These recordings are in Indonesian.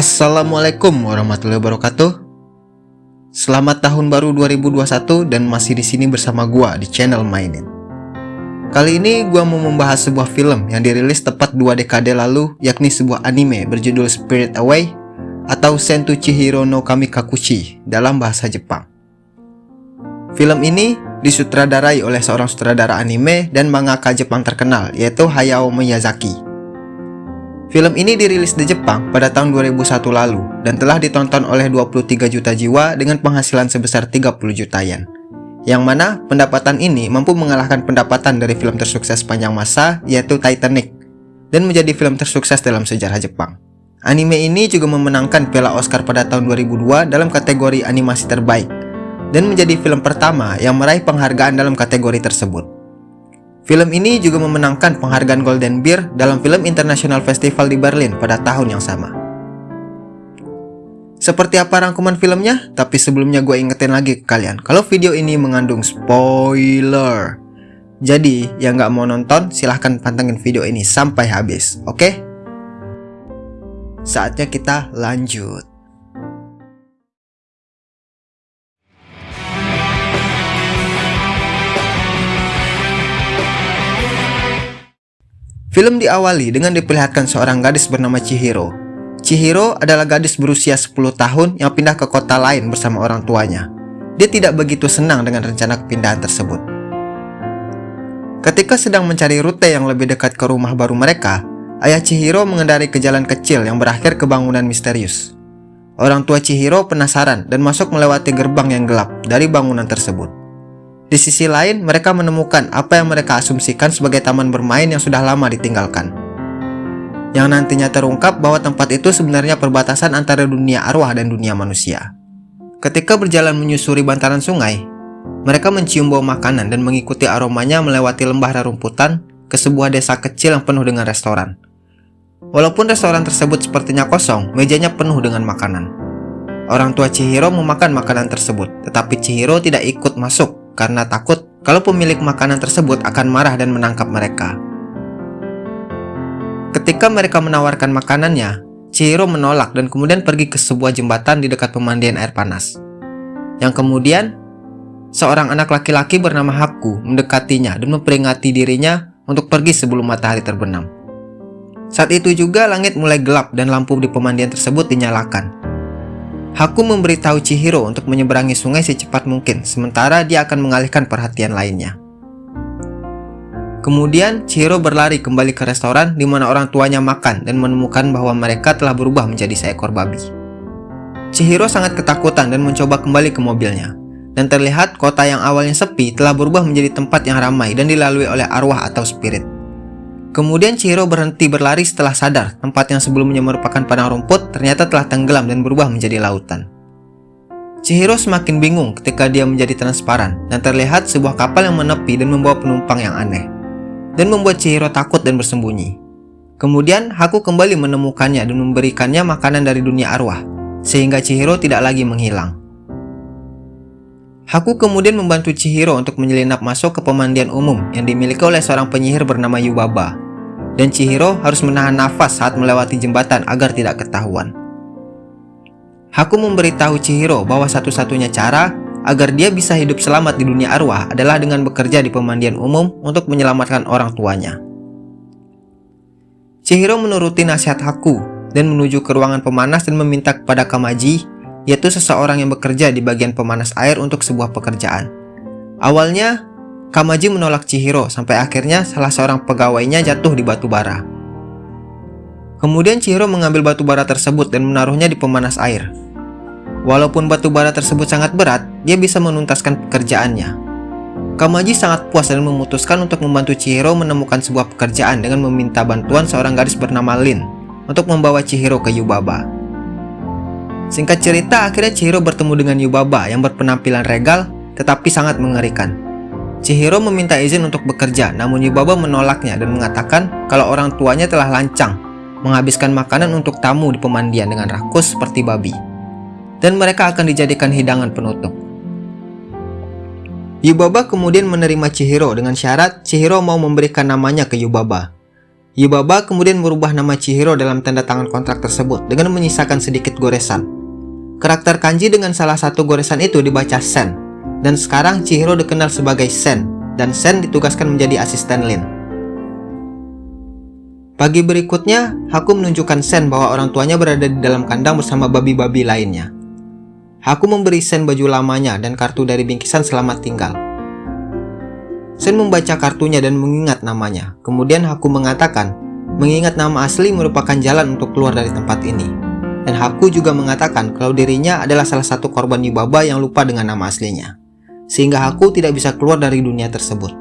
Assalamualaikum warahmatullahi wabarakatuh. Selamat tahun baru 2021 dan masih di sini bersama gua di channel Mainin. Kali ini gua mau membahas sebuah film yang dirilis tepat dua dekade lalu, yakni sebuah anime berjudul Spirit Away atau Sentu Chihiro no Kamikakushi dalam bahasa Jepang. Film ini disutradarai oleh seorang sutradara anime dan mangaka Jepang terkenal yaitu Hayao Miyazaki. Film ini dirilis di Jepang pada tahun 2001 lalu dan telah ditonton oleh 23 juta jiwa dengan penghasilan sebesar 30 juta yen. Yang mana pendapatan ini mampu mengalahkan pendapatan dari film tersukses sepanjang masa yaitu Titanic dan menjadi film tersukses dalam sejarah Jepang. Anime ini juga memenangkan Piala Oscar pada tahun 2002 dalam kategori animasi terbaik dan menjadi film pertama yang meraih penghargaan dalam kategori tersebut. Film ini juga memenangkan penghargaan Golden Bear dalam Film International Festival di Berlin pada tahun yang sama. Seperti apa rangkuman filmnya? Tapi sebelumnya gue ingetin lagi ke kalian, kalau video ini mengandung spoiler. Jadi, yang nggak mau nonton, silahkan pantengin video ini sampai habis, oke? Okay? Saatnya kita lanjut. Film diawali dengan diperlihatkan seorang gadis bernama Chihiro. Chihiro adalah gadis berusia 10 tahun yang pindah ke kota lain bersama orang tuanya. Dia tidak begitu senang dengan rencana kepindahan tersebut. Ketika sedang mencari rute yang lebih dekat ke rumah baru mereka, ayah Chihiro mengendarai ke jalan kecil yang berakhir ke bangunan misterius. Orang tua Chihiro penasaran dan masuk melewati gerbang yang gelap dari bangunan tersebut. Di sisi lain, mereka menemukan apa yang mereka asumsikan sebagai taman bermain yang sudah lama ditinggalkan. Yang nantinya terungkap bahwa tempat itu sebenarnya perbatasan antara dunia arwah dan dunia manusia. Ketika berjalan menyusuri bantaran sungai, mereka mencium bau makanan dan mengikuti aromanya melewati lembah rerumputan ke sebuah desa kecil yang penuh dengan restoran. Walaupun restoran tersebut sepertinya kosong, mejanya penuh dengan makanan. Orang tua Chihiro memakan makanan tersebut, tetapi Chihiro tidak ikut masuk karena takut kalau pemilik makanan tersebut akan marah dan menangkap mereka. Ketika mereka menawarkan makanannya, Chihiro menolak dan kemudian pergi ke sebuah jembatan di dekat pemandian air panas. Yang kemudian, seorang anak laki-laki bernama Haku mendekatinya dan memperingati dirinya untuk pergi sebelum matahari terbenam. Saat itu juga langit mulai gelap dan lampu di pemandian tersebut dinyalakan. Haku memberitahu Chihiro untuk menyeberangi sungai secepat mungkin, sementara dia akan mengalihkan perhatian lainnya. Kemudian, Chihiro berlari kembali ke restoran di mana orang tuanya makan dan menemukan bahwa mereka telah berubah menjadi seekor babi. Chihiro sangat ketakutan dan mencoba kembali ke mobilnya. Dan terlihat kota yang awalnya sepi telah berubah menjadi tempat yang ramai dan dilalui oleh arwah atau spirit. Kemudian Chihiro berhenti berlari setelah sadar tempat yang sebelumnya merupakan padang rumput ternyata telah tenggelam dan berubah menjadi lautan. Chihiro semakin bingung ketika dia menjadi transparan dan terlihat sebuah kapal yang menepi dan membawa penumpang yang aneh. Dan membuat Chihiro takut dan bersembunyi. Kemudian Haku kembali menemukannya dan memberikannya makanan dari dunia arwah, sehingga Chihiro tidak lagi menghilang. Haku kemudian membantu Chihiro untuk menyelinap masuk ke pemandian umum yang dimiliki oleh seorang penyihir bernama Yubaba. Dan Chihiro harus menahan nafas saat melewati jembatan agar tidak ketahuan. Haku memberitahu Chihiro bahwa satu-satunya cara agar dia bisa hidup selamat di dunia arwah adalah dengan bekerja di pemandian umum untuk menyelamatkan orang tuanya. Chihiro menuruti nasihat Haku dan menuju ke ruangan pemanas dan meminta kepada Kamaji yaitu seseorang yang bekerja di bagian pemanas air untuk sebuah pekerjaan. Awalnya, Kamaji menolak Chihiro sampai akhirnya salah seorang pegawainya jatuh di batu bara. Kemudian Chihiro mengambil batu bara tersebut dan menaruhnya di pemanas air. Walaupun batu bara tersebut sangat berat, dia bisa menuntaskan pekerjaannya. Kamaji sangat puas dan memutuskan untuk membantu Chihiro menemukan sebuah pekerjaan dengan meminta bantuan seorang gadis bernama Lin untuk membawa Chihiro ke Yubaba. Singkat cerita, akhirnya Chihiro bertemu dengan Yubaba yang berpenampilan regal tetapi sangat mengerikan. Chihiro meminta izin untuk bekerja, namun Yubaba menolaknya dan mengatakan kalau orang tuanya telah lancang, menghabiskan makanan untuk tamu di pemandian dengan rakus seperti babi. Dan mereka akan dijadikan hidangan penutup. Yubaba kemudian menerima Chihiro dengan syarat Chihiro mau memberikan namanya ke Yubaba. Yubaba kemudian merubah nama Chihiro dalam tanda tangan kontrak tersebut dengan menyisakan sedikit goresan. Karakter kanji dengan salah satu goresan itu dibaca Sen, dan sekarang Chihiro dikenal sebagai Sen, dan Sen ditugaskan menjadi asisten Lin. Pagi berikutnya, Haku menunjukkan Sen bahwa orang tuanya berada di dalam kandang bersama babi-babi lainnya. Haku memberi Sen baju lamanya dan kartu dari bingkisan selamat tinggal. Sen membaca kartunya dan mengingat namanya. Kemudian Haku mengatakan, mengingat nama asli merupakan jalan untuk keluar dari tempat ini. Dan Haku juga mengatakan kalau dirinya adalah salah satu korban Yubaba yang lupa dengan nama aslinya. Sehingga Haku tidak bisa keluar dari dunia tersebut.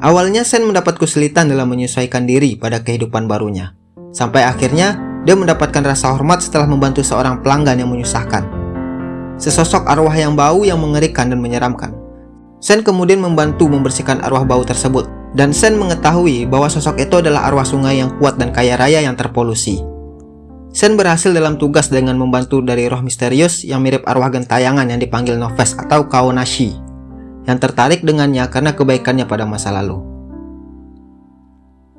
Awalnya Sen mendapat kesulitan dalam menyesuaikan diri pada kehidupan barunya. Sampai akhirnya, dia mendapatkan rasa hormat setelah membantu seorang pelanggan yang menyusahkan. Sesosok arwah yang bau yang mengerikan dan menyeramkan. Sen kemudian membantu membersihkan arwah bau tersebut, dan Sen mengetahui bahwa sosok itu adalah arwah sungai yang kuat dan kaya raya yang terpolusi. Sen berhasil dalam tugas dengan membantu dari roh misterius yang mirip arwah gentayangan yang dipanggil Noves atau Kaonashi, yang tertarik dengannya karena kebaikannya pada masa lalu.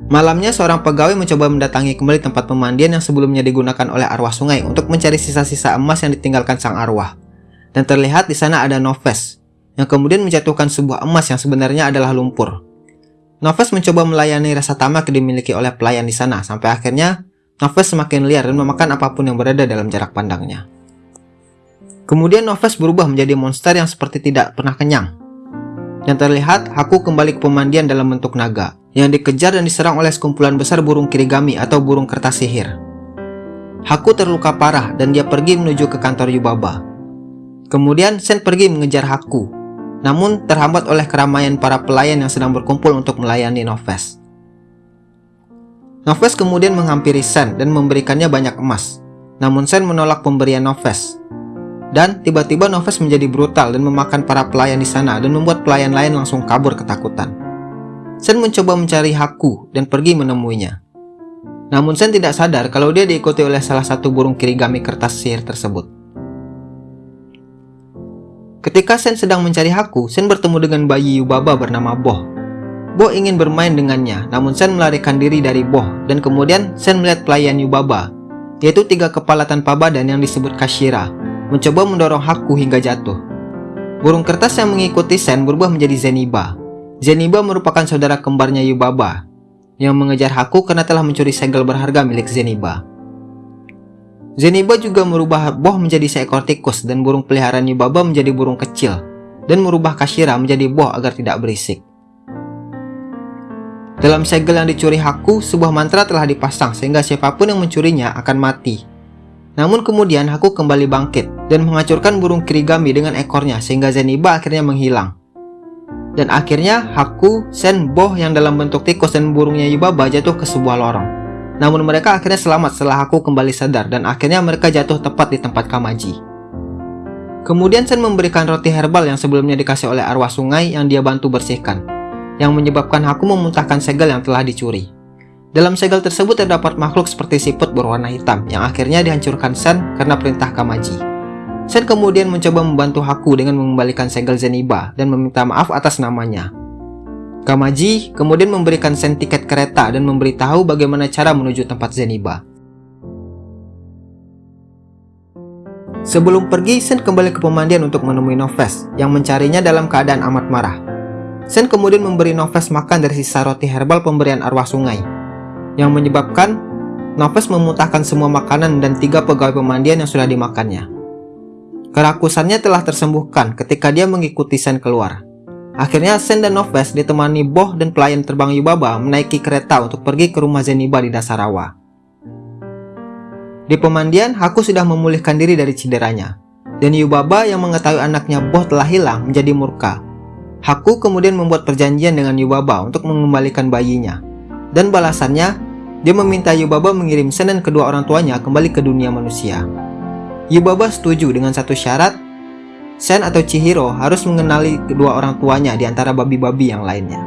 Malamnya seorang pegawai mencoba mendatangi kembali tempat pemandian yang sebelumnya digunakan oleh arwah sungai untuk mencari sisa-sisa emas yang ditinggalkan sang arwah dan terlihat di sana ada Noves, yang kemudian menjatuhkan sebuah emas yang sebenarnya adalah lumpur. Noves mencoba melayani rasa tamak yang dimiliki oleh pelayan di sana, sampai akhirnya Noves semakin liar dan memakan apa pun yang berada dalam jarak pandangnya. Kemudian Noves berubah menjadi monster yang seperti tidak pernah kenyang. Yang terlihat, Haku kembali ke pemandian dalam bentuk naga, yang dikejar dan diserang oleh sekumpulan besar burung kirigami atau burung kertas sihir. Haku terluka parah dan dia pergi menuju ke kantor Yubaba. Kemudian Sen pergi mengejar Haku, namun terhambat oleh keramaian para pelayan yang sedang berkumpul untuk melayani Noves. Noves kemudian menghampiri Sen dan memberikannya banyak emas, namun Sen menolak pemberian Noves. Dan tiba-tiba Noves menjadi brutal dan memakan para pelayan di sana dan membuat pelayan lain langsung kabur ketakutan. Sen mencoba mencari Haku dan pergi menemuinya. Namun Sen tidak sadar kalau dia diikuti oleh salah satu burung kirigami kertas sihir tersebut. Ketika Sen sedang mencari Haku, Sen bertemu dengan bayi Yubaba bernama Boh. Boh ingin bermain dengannya, namun Sen melarikan diri dari Boh, dan kemudian Sen melihat pelayan Yubaba, yaitu tiga kepala tanpa badan yang disebut Kashira, mencoba mendorong Haku hingga jatuh. Burung kertas yang mengikuti Sen berubah menjadi Zeniba. Zeniba merupakan saudara kembarnya Yubaba, yang mengejar Haku karena telah mencuri segel berharga milik Zeniba. Zeniba juga merubah Boh menjadi seekor tikus dan burung peliharaan Yubaba menjadi burung kecil dan merubah Kashira menjadi Boh agar tidak berisik. Dalam segel yang dicuri Haku, sebuah mantra telah dipasang sehingga siapa pun yang mencurinya akan mati. Namun kemudian Haku kembali bangkit dan menghancurkan burung kirigami dengan ekornya sehingga Zeniba akhirnya menghilang. Dan akhirnya Haku, Sen, Boh yang dalam bentuk tikus dan burungnya Yubaba jatuh ke sebuah lorong. Namun mereka akhirnya selamat setelah aku kembali sadar dan akhirnya mereka jatuh tepat di tempat Kamaji. Kemudian Sen memberikan roti herbal yang sebelumnya dikasih oleh arwah sungai yang dia bantu bersihkan, yang menyebabkan aku memuntahkan segel yang telah dicuri. Dalam segel tersebut terdapat makhluk seperti siput berwarna hitam yang akhirnya dihancurkan Sen karena perintah Kamaji. Sen kemudian mencoba membantu Haku dengan mengembalikan segel Zeniba dan meminta maaf atas namanya. Kamaji kemudian memberikan Sen tiket kereta dan memberitahu bagaimana cara menuju tempat Zeniba. Sebelum pergi, Sen kembali ke pemandian untuk menemui Noves yang mencarinya dalam keadaan amat marah. Sen kemudian memberi Noves makan dari sisa roti herbal pemberian arwah sungai, yang menyebabkan Noves memuntahkan semua makanan dan tiga pegawai pemandian yang sudah dimakannya. Kerakusannya telah tersembuhkan ketika dia mengikuti Sen keluar. Akhirnya Sen dan Noves ditemani Boh dan pelayan terbang Yubaba menaiki kereta untuk pergi ke rumah Zeniba di dasar rawa. Di pemandian, Haku sudah memulihkan diri dari cederanya. Dan Yubaba yang mengetahui anaknya Boh telah hilang menjadi murka. Haku kemudian membuat perjanjian dengan Yubaba untuk mengembalikan bayinya. Dan balasannya, dia meminta Yubaba mengirim Sen dan kedua orang tuanya kembali ke dunia manusia. Yubaba setuju dengan satu syarat Sen atau Chihiro harus mengenali kedua orang tuanya di antara babi-babi yang lainnya.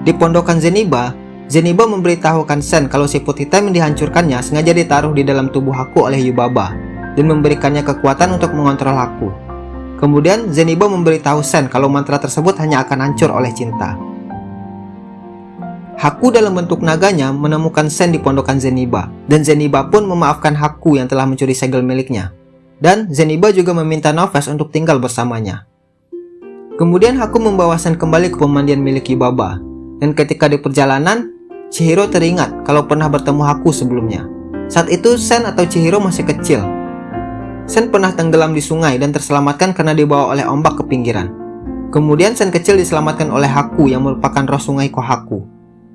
Di pondokan Zeniba, Zeniba memberitahukan Sen kalau siput hitam yang dihancurkannya sengaja ditaruh di dalam tubuh Haku oleh Yubaba dan memberikannya kekuatan untuk mengontrol Haku. Kemudian Zeniba memberitahu Sen kalau mantra tersebut hanya akan hancur oleh cinta. Haku dalam bentuk naganya menemukan Sen di pondokan Zeniba, dan Zeniba pun memaafkan Haku yang telah mencuri segel miliknya. Dan Zeniba juga meminta Noves untuk tinggal bersamanya. Kemudian Haku membawa Sen kembali ke pemandian milik Yubaba, dan ketika di perjalanan, Chihiro teringat kalau pernah bertemu Haku sebelumnya. Saat itu Sen atau Chihiro masih kecil. Sen pernah tenggelam di sungai dan terselamatkan karena dibawa oleh ombak ke pinggiran. Kemudian Sen kecil diselamatkan oleh Haku yang merupakan roh sungai Kohaku.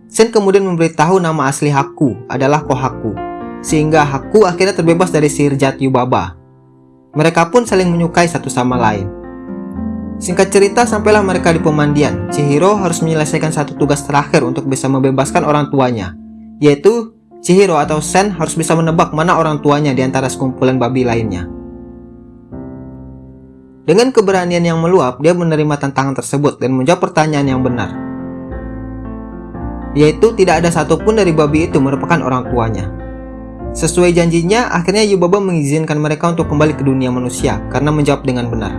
Sen kemudian memberitahu nama asli Haku adalah Kohaku, sehingga Haku akhirnya terbebas dari sihir jahat Yubaba. Mereka pun saling menyukai satu sama lain. Singkat cerita, sampailah mereka di pemandian. Chihiro harus menyelesaikan satu tugas terakhir untuk bisa membebaskan orang tuanya, yaitu Chihiro atau Sen harus bisa menebak mana orang tuanya di antara sekumpulan babi lainnya. Dengan keberanian yang meluap, dia menerima tantangan tersebut dan menjawab pertanyaan yang benar yaitu tidak ada satupun dari babi itu merupakan orang tuanya. Sesuai janjinya, akhirnya Yubaba mengizinkan mereka untuk kembali ke dunia manusia karena menjawab dengan benar.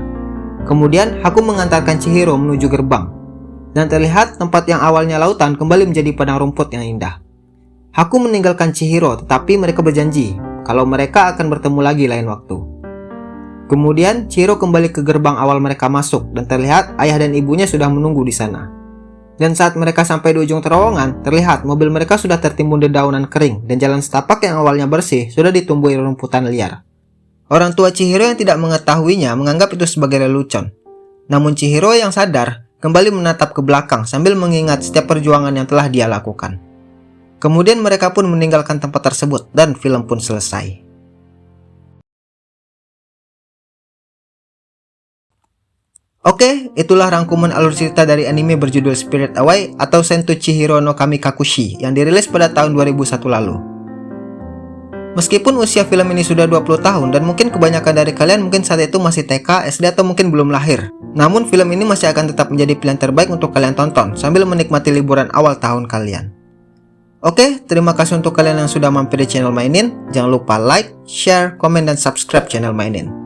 Kemudian, Haku mengantarkan Chihiro menuju gerbang. Dan terlihat tempat yang awalnya lautan kembali menjadi padang rumput yang indah. Haku meninggalkan Chihiro, tetapi mereka berjanji kalau mereka akan bertemu lagi lain waktu. Kemudian, Chihiro kembali ke gerbang awal mereka masuk dan terlihat ayah dan ibunya sudah menunggu di sana. Dan saat mereka sampai di ujung terowongan, terlihat mobil mereka sudah tertimbun dedaunan kering dan jalan setapak yang awalnya bersih sudah ditumbuhi rumputan liar. Orang tua Chihiro yang tidak mengetahuinya menganggap itu sebagai lelucon. Namun Chihiro yang sadar kembali menatap ke belakang sambil mengingat setiap perjuangan yang telah dia lakukan. Kemudian mereka pun meninggalkan tempat tersebut dan film pun selesai. Oke, itulah rangkuman alur cerita dari anime berjudul Spirit Away atau Sentu Chihiro no Kamikakushi yang dirilis pada tahun 2001 lalu. Meskipun usia film ini sudah 20 tahun dan mungkin kebanyakan dari kalian mungkin saat itu masih TK, SD atau mungkin belum lahir. Namun film ini masih akan tetap menjadi pilihan terbaik untuk kalian tonton sambil menikmati liburan awal tahun kalian. Oke, terima kasih untuk kalian yang sudah mampir di channel Mainin. Jangan lupa like, share, komen, dan subscribe channel Mainin.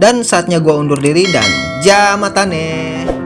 Dan saatnya gue undur diri dan jamatane.